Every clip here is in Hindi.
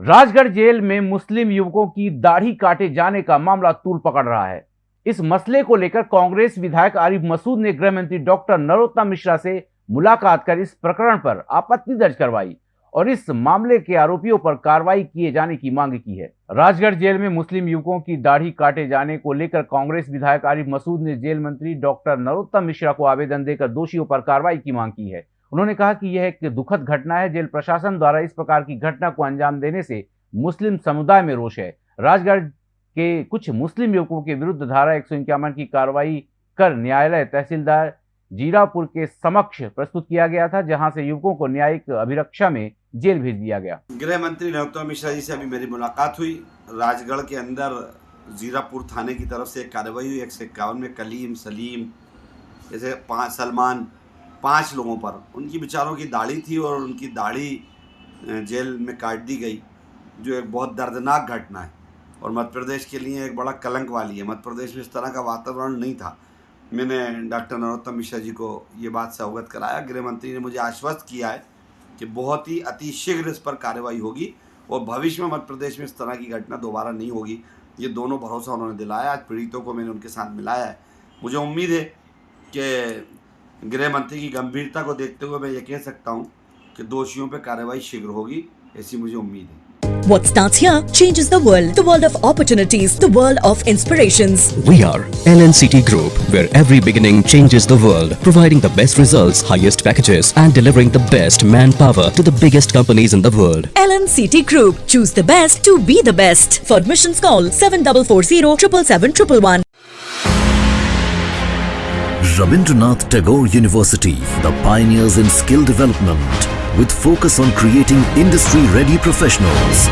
राजगढ़ जेल में मुस्लिम युवकों की दाढ़ी काटे जाने का मामला तूल पकड़ रहा है। इस मसले को लेकर कांग्रेस विधायक आरिफ मसूद ने गृह मंत्री डॉक्टर नरोत्तम मिश्रा से मुलाकात कर इस प्रकरण पर आपत्ति दर्ज करवाई और इस मामले के आरोपियों पर कार्रवाई किए जाने की मांग की है। राजगढ़ जेल में मुस्लिम युवकों की दाढ़ी काटे जाने को लेकर कांग्रेस विधायक आरिफ मसूद ने जेल मंत्री डॉक्टर नरोत्तम मिश्रा को आवेदन देकर दोषियों पर कार्रवाई की मांग की है। उन्होंने कहा कि यह एक दुखद घटना है। जेल प्रशासन द्वारा इस प्रकार की घटना को अंजाम देने से मुस्लिम समुदाय में रोष है। राजगढ़ के कुछ मुस्लिम युवकों के विरुद्ध धारा एक की कार्रवाई कर न्यायालय तहसीलदार जीरापुर के समक्ष प्रस्तुत किया गया था, जहाँ से युवकों को न्यायिक अभिरक्षा में जेल भेज दिया गया। गृह मंत्री नरोत्तम मिश्रा जी से अभी मेरी मुलाकात हुई। राजगढ़ के अंदर जीरापुर थाने की तरफ़ से कार्रवाई हुई। एक सौ इक्यावन में कलीम, सलीम, जैसे पाँच सलमान पाँच लोगों पर। उनकी बेचारों की दाढ़ी थी और उनकी दाढ़ी जेल में काट दी गई, जो एक बहुत दर्दनाक घटना है। और मध्य प्रदेश के लिए एक बड़ा कलंक वाली है। मध्य प्रदेश में इस तरह का वातावरण नहीं था। मैंने डॉक्टर नरोत्तम मिश्रा जी को ये बात से अवगत कराया। गृह मंत्री ने मुझे आश्वस्त किया है कि बहुत ही अतिशीघ्र इस पर कार्रवाई होगी और भविष्य में मध्य प्रदेश में इस तरह की घटना दोबारा नहीं होगी। ये दोनों भरोसा उन्होंने दिलाया। आज पीड़ितों को मैंने उनके साथ मिलाया है। मुझे उम्मीद है कि गृह मंत्री की गंभीरता को देखते हुए मैं ये कह सकता हूँ कि दोषियों पर कार्रवाई शीघ्र होगी ऐसी मुझे उम्मीद है What starts here changes the world. The world of opportunities. The world of inspirations. We are LNCT Group, where every beginning changes the world. Providing the best results, highest packages and delivering the best manpower to the biggest companies in the world. LNCT Group. Choose the best to be the best. For admissions call 7440 777 Rabindranath Tagore University, the pioneers in skill development, with focus on creating industry-ready professionals.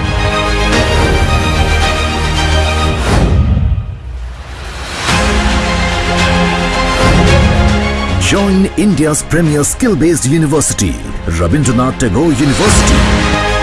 Join India's premier skill-based university, Rabindranath Tagore University.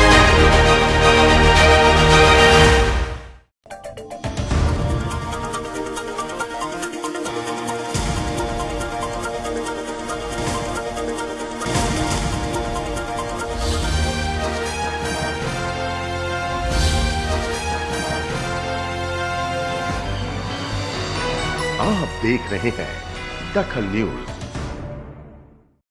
आप देख रहे हैं दखल न्यूज़।